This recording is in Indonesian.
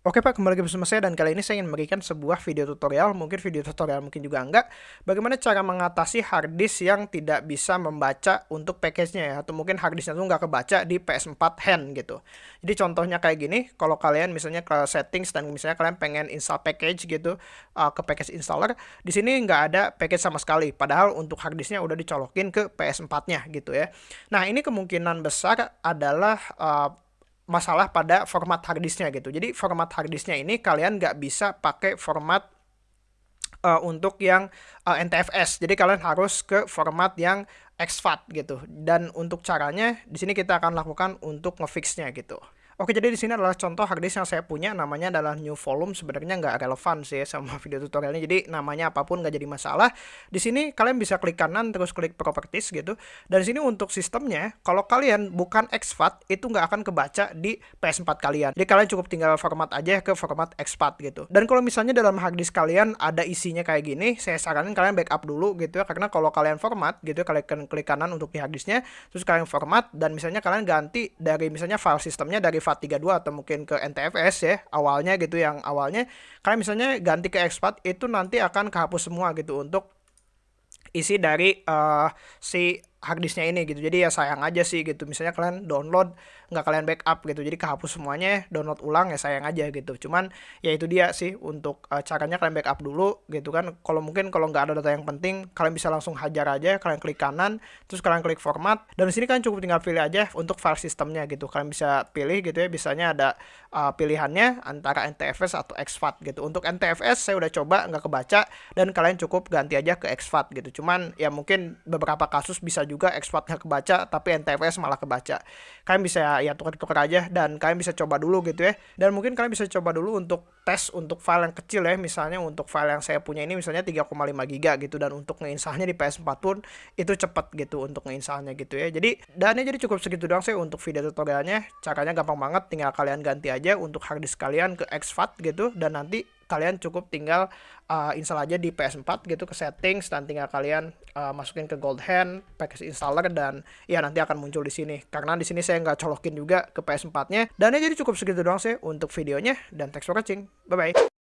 Oke Pak, kembali lagi bersama saya dan kali ini saya ingin memberikan sebuah video tutorial, mungkin video tutorial mungkin juga enggak, bagaimana cara mengatasi harddisk yang tidak bisa membaca untuk package-nya ya, atau mungkin harddisknya itu nggak kebaca di PS4 hand gitu. Jadi contohnya kayak gini, kalau kalian misalnya ke settings dan misalnya kalian pengen install package gitu uh, ke package installer, di sini nggak ada package sama sekali, padahal untuk harddisknya udah dicolokin ke PS4-nya gitu ya. Nah ini kemungkinan besar adalah uh, masalah pada format harddisknya gitu. Jadi format harddisknya ini kalian nggak bisa pakai format uh, untuk yang uh, eh, NTFS. Jadi kalian harus ke format yang exFAT gitu. Dan untuk caranya di sini kita akan lakukan untuk ngefixnya gitu. Oke, jadi di sini adalah contoh harddisk yang saya punya, namanya adalah new volume. Sebenarnya nggak relevan sih sama video tutorialnya, jadi namanya apa pun nggak jadi masalah. Di sini kalian bisa klik kanan, terus klik properties gitu. Dan sini untuk sistemnya, kalau kalian bukan exFAT, itu nggak akan kebaca di PS4 kalian. Jadi kalian cukup tinggal format aja ke format exFAT gitu. Dan kalau misalnya dalam harddisk kalian ada isinya kayak gini, saya saranin kalian backup dulu gitu ya, karena kalau kalian format gitu, kalian klik kanan untuk di harddisknya, terus kalian format, dan misalnya kalian ganti dari misalnya file sistemnya dari FAT32 atau mungkin ke NTFS ya awalnya gitu yang awalnya. Kalian misalnya ganti ke expat itu nanti akan kehapus semua gitu untuk isi dari uh, si harddisknya ini gitu. Jadi ya sayang aja sih gitu. Misalnya kalian download nggak kalian backup gitu. Jadi kehapus semuanya download ulang ya sayang aja gitu. Cuman ya itu dia sih untuk uh, caranya kalian backup dulu gitu kan. Kalau mungkin kalau nggak ada data yang penting kalian bisa langsung hajar aja kalian klik kanan terus kalian klik format. Dan di sini kan cukup tinggal pilih aja untuk file sistemnya gitu. Kalian bisa pilih gitu ya bisanya ada uh, pilihannya antara NTFS atau exFAT gitu. Untuk NTFS saya udah coba nggak kebaca dan kalian cukup ganti aja ke exFAT gitu. Cuman ya mungkin beberapa kasus bisa juga exportnya kebaca tapi NTFS malah kebaca. Kalian bisa ya tukar-tukar aja dan kalian bisa coba dulu gitu ya. Dan mungkin kalian bisa coba dulu untuk tes untuk file yang kecil ya. Misalnya untuk file yang saya punya ini misalnya 3,5 giga gitu dan untuk ngeinstalnya di PS4 pun itu cepat gitu untuk ngeinstalnya gitu ya. Jadi dannya jadi cukup segitu doang sih untuk video tutorialnya. Caranya gampang banget tinggal kalian ganti aja untuk harddisk kalian ke exFAT gitu dan nanti kalian cukup tinggal uh, install aja di PS4 gitu ke settings dan tinggal kalian uh, masukin ke Gold Hand package installer dan ya nanti akan muncul di sini. Karena di sini saya nggak colokin juga ke PS4-nya dan ya jadi cukup segitu doang sih untuk videonya dan thanks for watching. Bye bye